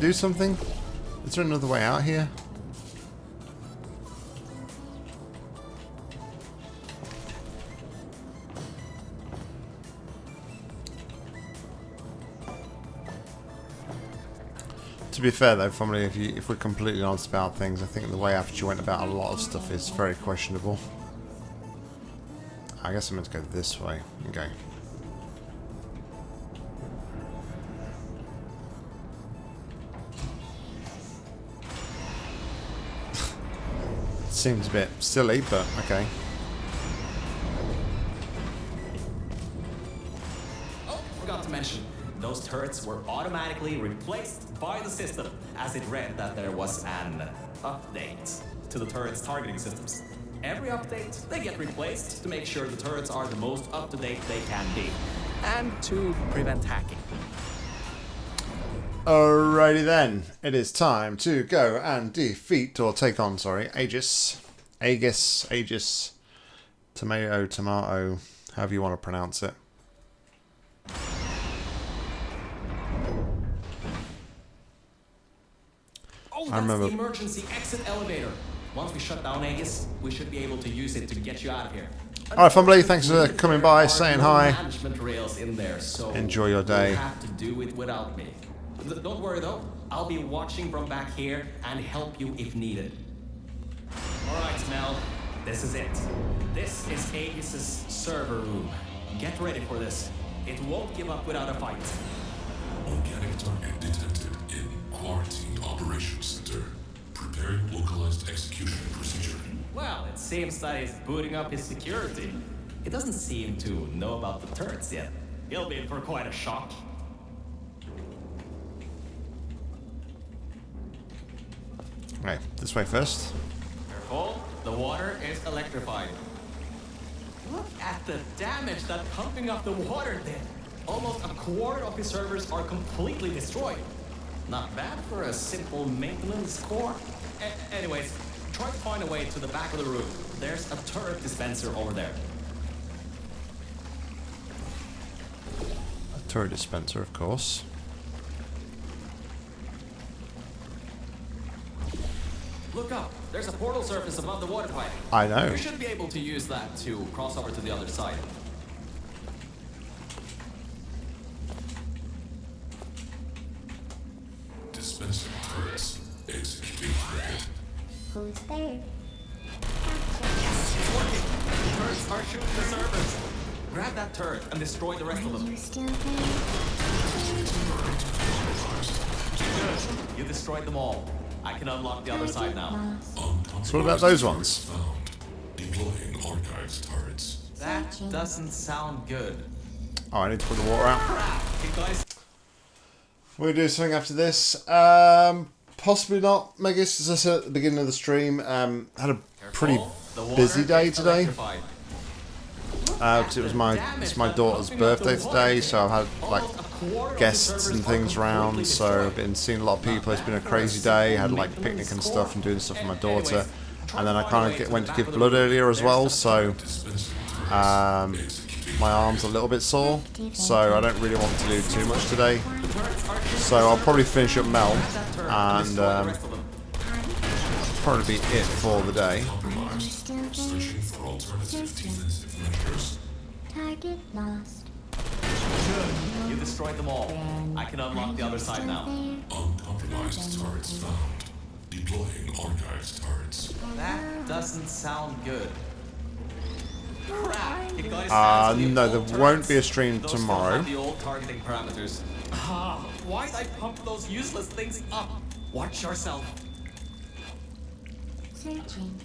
Do something? Is there another way out here? To be fair though, family, if, you, if we're completely honest about things, I think the way after you went about a lot of stuff is very questionable. I guess I'm meant to go this way. Okay. Seems a bit silly, but okay. Oh, forgot to mention, those turrets were automatically replaced by the system as it read that there was an update to the turret's targeting systems. Every update, they get replaced to make sure the turrets are the most up-to-date they can be. And to prevent hacking. Alrighty then, it is time to go and defeat, or take on, sorry, Aegis. Aegis, Aegis, tomato, tomato, however you want to pronounce it. Oh, I remember- the emergency exit elevator. Once we shut down Aegis, we should be able to use it to get you out of here. Alright, Fumbly, thanks for coming by, saying hi. Rails in there, so Enjoy your day. You have to do it without me. Don't worry though, I'll be watching from back here and help you if needed. All right, Mel, this is it. This is Aegis's server room. Get ready for this. It won't give up without a fight. Organic target detected in Quarantine Operations Center. Preparing localized execution procedure. Well, it seems that he's booting up his security. He doesn't seem to know about the turrets yet. He'll be in for quite a shock. Right, this way first. Careful, the water is electrified. Look at the damage that pumping up the water did. Almost a quarter of his servers are completely destroyed. Not bad for a simple maintenance core. A- anyways, try to find a way to the back of the room. There's a turret dispenser over there. A turret dispenser, of course. Look up. There's a portal surface above the water pipe. I know. You should be able to use that to cross over to the other side. Dispensing turrets. Executing target. Who's there? It's working. The turrets are shooting the servers. Grab that turret and destroy the rest of them. you still there? Good. You destroyed them all. I can unlock the other side now. So what about those ones? Deploying archives turrets. That doesn't sound good. Oh, I need to put the water out. We're do something after this. Um, possibly not, Megas. As I said at the beginning of the stream, um, had a pretty careful. The water busy day today. because it was my it's my daughter's birthday today, so I've had like guests and things around. So I've been seeing a lot of people. It's been a crazy day. I Had like a picnic and stuff and doing stuff with my daughter. And then I kind of went to give blood earlier as well, so um, my arm's a little bit sore. So I don't really want to do too much today. So I'll probably finish up Mel and um, probably be it for the day. Are you still there? Searching for alternative defensive measures. Target lost. You destroyed them all. I can unlock the other side now. Uncompromised turrets found. Deploying archives turrets. That doesn't sound good. Crap! You guys Uh, no, old there won't be a stream Those tomorrow. have the old targeting parameters. Ah, why'd I pump those useless things up? Watch yourself. Searching.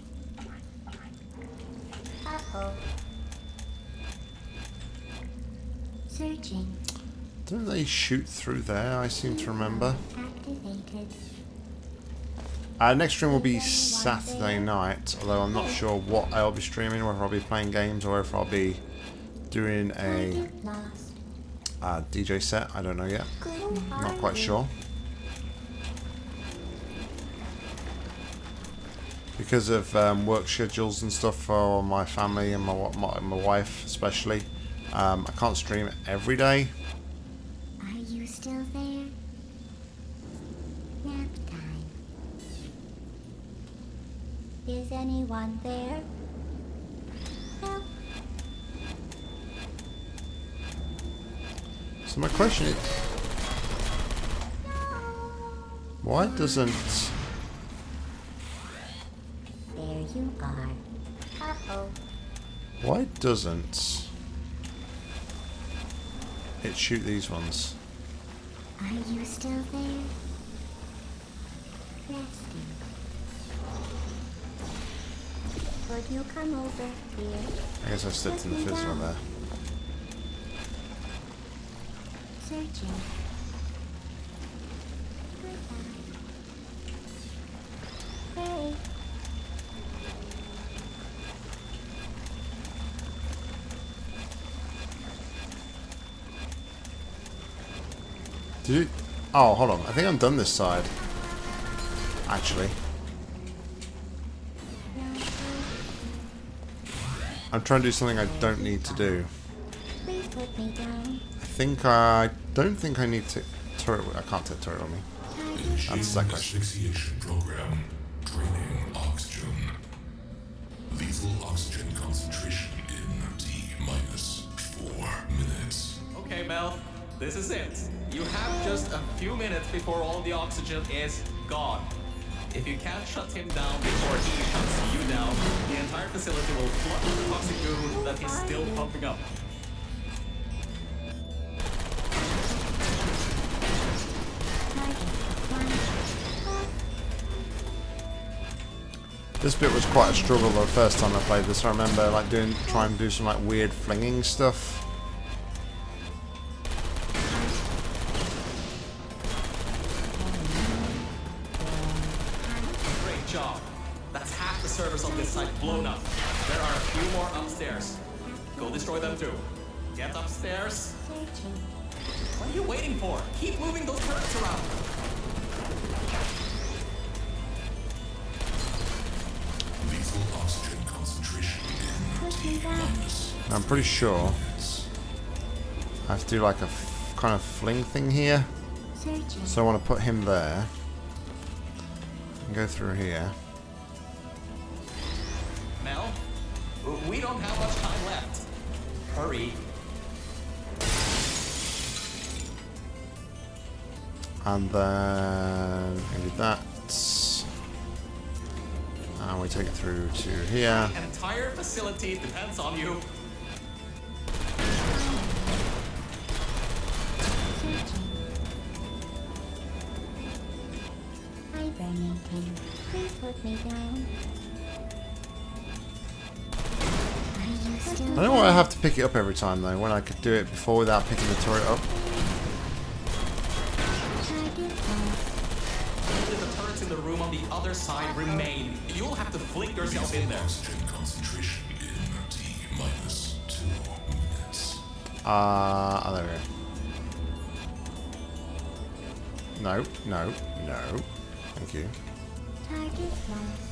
Uh-oh. Searching. Don't they shoot through there? I seem to remember. Activated. Uh, next stream will be Saturday night, although I'm not sure what I'll be streaming, whether I'll be playing games or if I'll be doing a uh, DJ set. I don't know yet. Not quite sure. Because of um, work schedules and stuff for my family and my my, my wife especially, um, I can't stream every day. Still there? Nap time. Is anyone there? Help. So my question is, why doesn't There you are. Uh-oh. why doesn't it shoot these ones? Are you still there? Resting. Could you come over here? I guess I slipped in the fizz one there. Searching. Oh, hold on. I think I'm done this side. Actually, I'm trying to do something I don't need to do. Please put me down. I think I don't think I need to turret. I can't take turret on me. That's that question. Asphyxiation program. Draining oxygen. Lethal oxygen concentration in T minus four minutes. Okay, Mel, this is it. You have just a few minutes before all the oxygen is gone. If you can't shut him down before he shuts you down, the entire facility will flood with the toxic goo that he's still pumping up. This bit was quite a struggle the first time I played this. I remember like doing trying to do some like weird flinging stuff. Minus. I'm pretty sure I have to do like a f- kind of fling thing here. Searching. So I want to put him there. And go through here. Mel, we don't have much time left. Hurry. And then we do that. And we take it through to here. An entire facility depends on you. Please put me down. Are you still I don't know why I have to pick it up every time though, when I could do it before without picking the turret up. Target the turrets in the room on the other side remain. You'll have to fling yourself in there. Concentration in T minus two minutes. Uh, oh, there we go. No, no, no. Thank you. Target lost.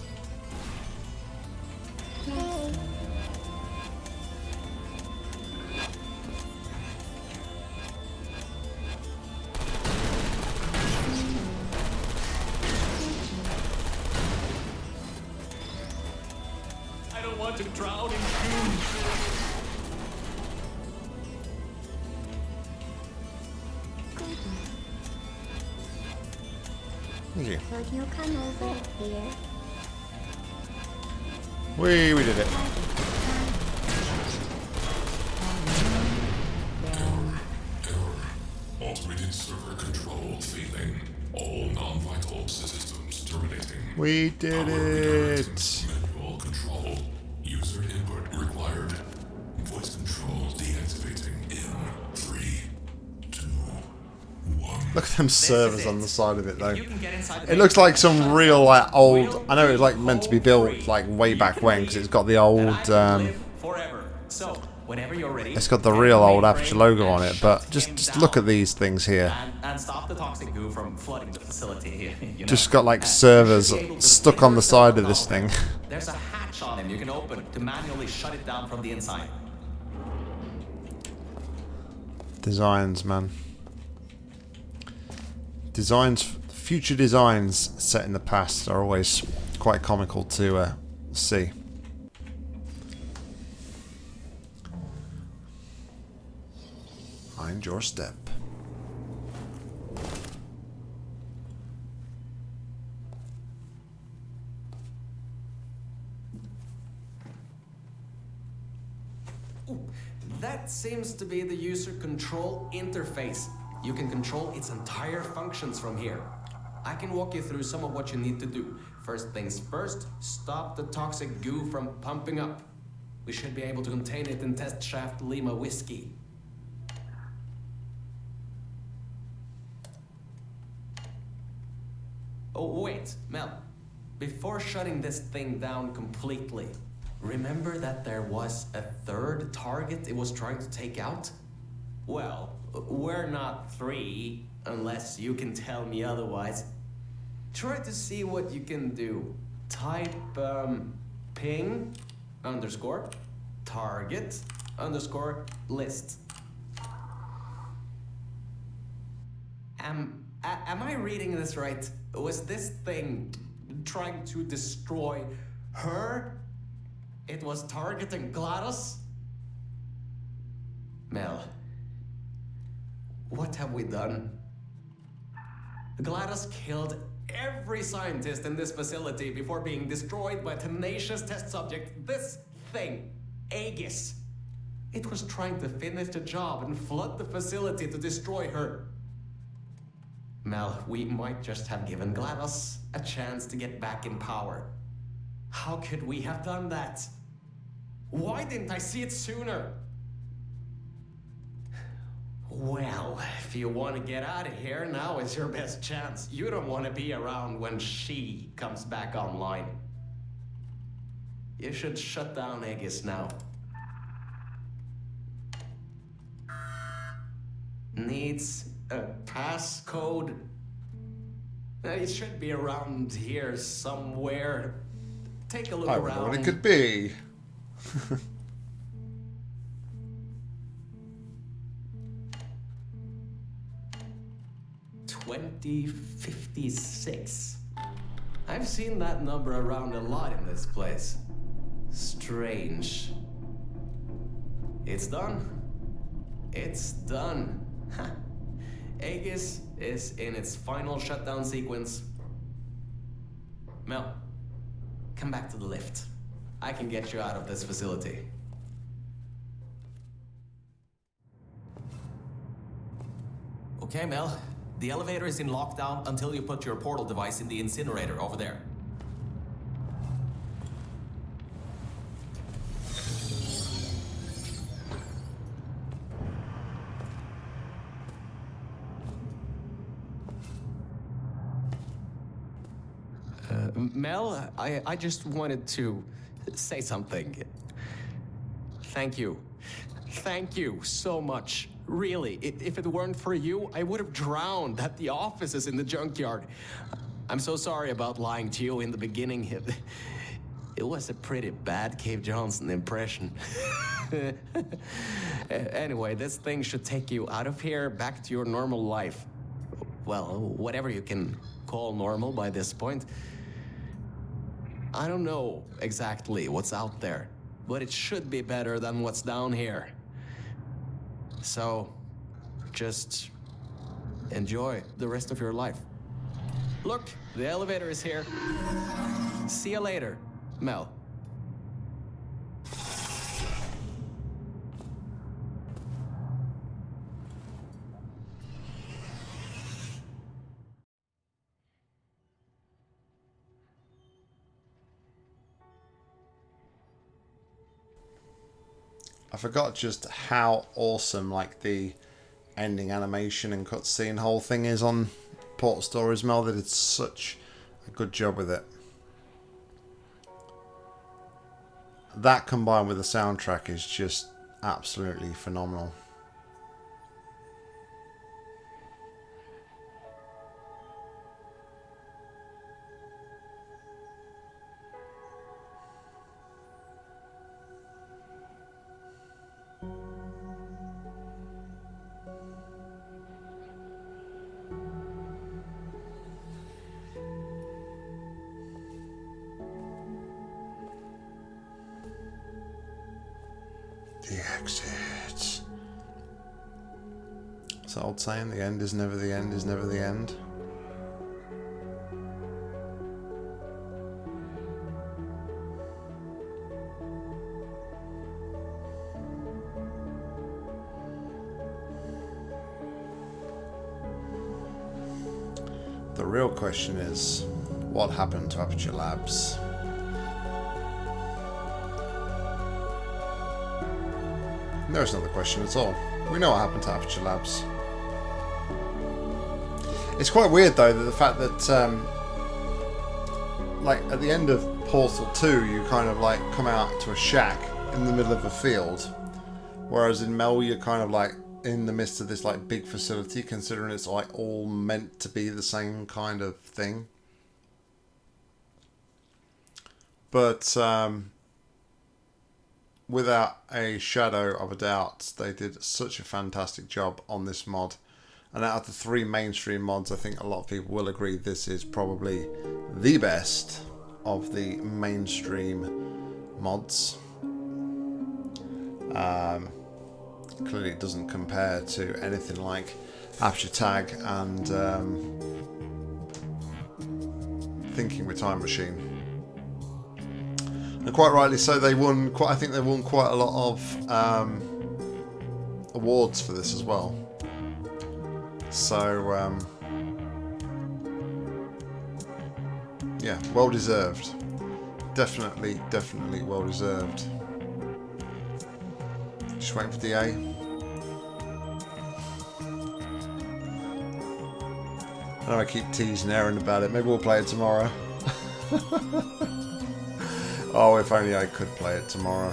Here? We, we did it. Automated server control failing. All non-vital systems terminating. We did it. redirecting. Manual control. User input required. Voice control deactivating in three, two, one. Look at them servers on the side of it though. you can get inside the It looks like some real like old. I know it was like meant to be built like way back when because it's got the old. Um, whenever you're ready, it's got the real old Aperture logo on it, but just just look at these things here. And, and stop the toxic goo from flooding the facility. You know? Just got like servers should be able to stuck on the side of this thing. There's a hatch on him you can open to manually shut it down from the inside. Designs, man. Designs, future designs set in the past are always quite comical to uh, see. Mind your step. That seems to be the user control interface. You can control its entire functions from here. I can walk you through some of what you need to do. First things first, stop the toxic goo from pumping up. We should be able to contain it in test shaft Lima whiskey. Oh, wait, Mel. Before shutting this thing down completely, remember that there was a third target it was trying to take out? Well, we're not three, unless you can tell me otherwise. Try to see what you can do. Type um, ping underscore target underscore list. Am am I reading this right? Was this thing trying to destroy her? It was targeting GLaDOS? Mel, what have we done? GLaDOS killed every scientist in this facility before being destroyed by a tenacious test subject. This thing, Aegis. It was trying to finish the job and flood the facility to destroy her. Mel, we might just have given GLaDOS a chance to get back in power. How could we have done that? Why didn't I see it sooner? If you want to get out of here, now is your best chance. You don't want to be around when she comes back online. You should shut down Aegis now. Needs a passcode? It should be around here somewhere. Take a look I around. I wonder what it could be. 2056. I've seen that number around a lot in this place. Strange. It's done. It's done. Aegis is in its final shutdown sequence. Mel, come back to the lift. I can get you out of this facility. Okay, Mel. The elevator is in lockdown until you put your portal device in the incinerator over there. Uh, Mel, I, I just wanted to say something. Thank you. Thank you so much. Really, if it weren't for you, I would have drowned at the offices in the junkyard. I'm so sorry about lying to you in the beginning. It, it was a pretty bad Cave Johnson impression. Anyway, this thing should take you out of here back to your normal life. Well, whatever you can call normal by this point. I don't know exactly what's out there, but it should be better than what's down here. So, just enjoy the rest of your life. Look, the elevator is here. See you later, Mel. I forgot just how awesome like the ending animation and cutscene whole thing is on Portal Stories Mel. They did such a good job with it. That combined with the soundtrack is just absolutely phenomenal. Saying, the end is never the end is never the end. The real question is, what happened to Aperture Labs? There's not the question at all. We know what happened to Aperture Labs. It's quite weird though that the fact that um, like at the end of Portal 2 you kind of like come out to a shack in the middle of a field whereas in Mel you're kind of like in the midst of this like big facility considering it's like all meant to be the same kind of thing. But um, without a shadow of a doubt, they did such a fantastic job on this mod. And out of the three mainstream mods, I think a lot of people will agree this is probably the best of the mainstream mods. Um, clearly, it doesn't compare to anything like Aperture Tag and um, Thinking with Time Machine. And quite rightly so, they won. Quite, I think they won quite a lot of um, awards for this as well. So, um, yeah, well deserved. Definitely, definitely well deserved. Just waiting for DA. I know I keep teasing Aaron about it. Maybe we'll play it tomorrow. oh, if only I could play it tomorrow.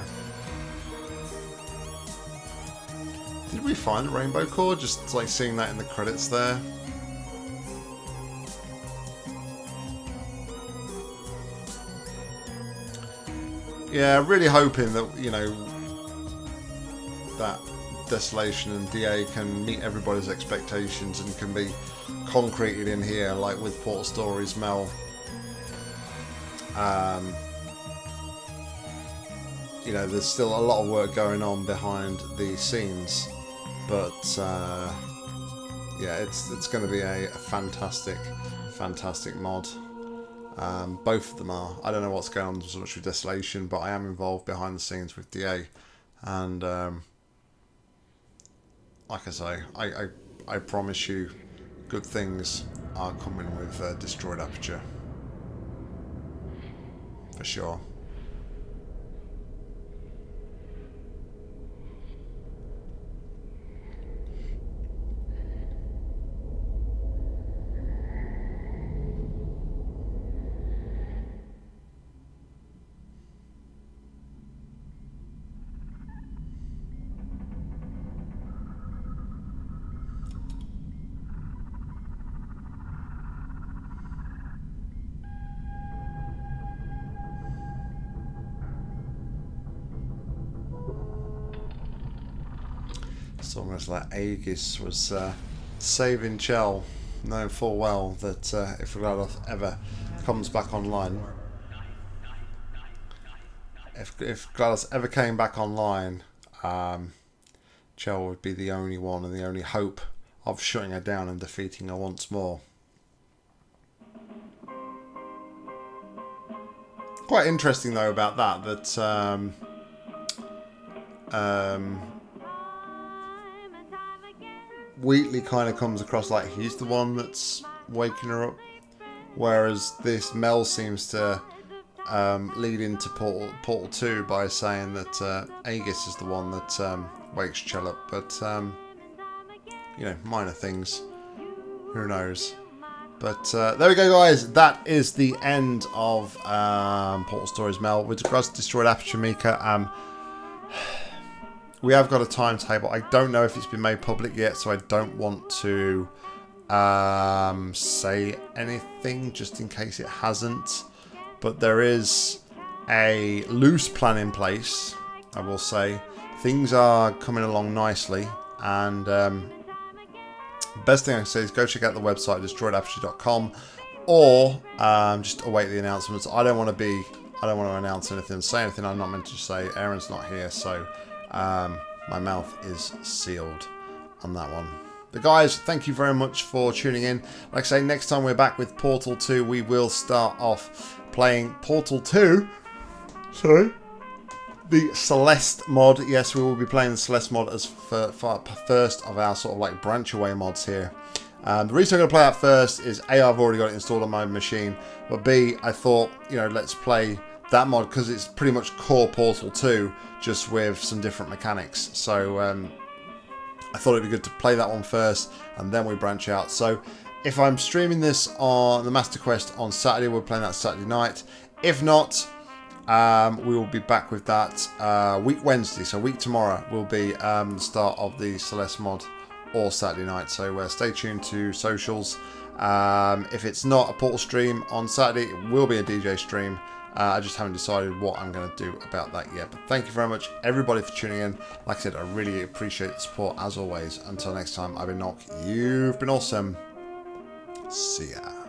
Did we find rainbow core? Just like seeing that in the credits there. Yeah, really hoping that, you know, that Desolation and DA can meet everybody's expectations and can be concreted in here, like with Portal Stories Mel. Um, you know, there's still a lot of work going on behind the scenes, but uh, yeah, it's it's going to be a, a fantastic, fantastic mod. Um, both of them are. I don't know what's going on so much with Desolation, but I am involved behind the scenes with DA, and um, like I say, I, I I promise you, good things are coming with uh, Destroyed Aperture for sure. Almost like Aegis was uh, saving Chell, knowing full well that uh, if Glados ever comes back online, if if Glados ever came back online, um, Chell would be the only one and the only hope of shutting her down and defeating her once more. Quite interesting though about that that um, um, Wheatley kind of comes across like he's the one that's waking her up, whereas this Mel seems to um, lead into Portal, Portal 2 by saying that uh, Aegis is the one that um, wakes Chell up. But, um, you know, minor things. Who knows? But uh, there we go, guys. That is the end of um, Portal Stories Mel. With regards Destroyed Aperture Mika, um, we have got a timetable. I don't know if it's been made public yet, so I don't want to um, say anything just in case it hasn't. But there is a loose plan in place, I will say. Things are coming along nicely, and um, best thing I can say is go check out the website, destroyedaperture.com, or um, just await the announcements. I don't want to be, I don't want to announce anything, say anything I'm not meant to say. Aaron's not here, so um, my mouth is sealed on that one. But guys, thank you very much for tuning in. Like I say, next time we're back with Portal 2, we will start off playing Portal 2. Sorry. The Celeste mod. Yes, we will be playing the Celeste mod as for, for first of our sort of like branch away mods here. Um, the reason I'm going to play that first is A, I've already got it installed on my machine, but B, I thought, you know, let's play that mod because it's pretty much core Portal 2, just with some different mechanics. So um, I thought it'd be good to play that one first, and then we branch out. So if I'm streaming this on the Master Quest on Saturday, we're playing that Saturday night. If not, um, we will be back with that uh, week Wednesday. So week tomorrow will be um, the start of the Celeste mod or Saturday night. So uh, stay tuned to socials. Um, if it's not a Portal stream on Saturday, it will be a DJ stream. Uh, I just haven't decided what I'm going to do about that yet. But thank you very much, everybody, for tuning in. Like I said, I really appreciate the support as always. Until next time, I've been Nock. You've been awesome. See ya.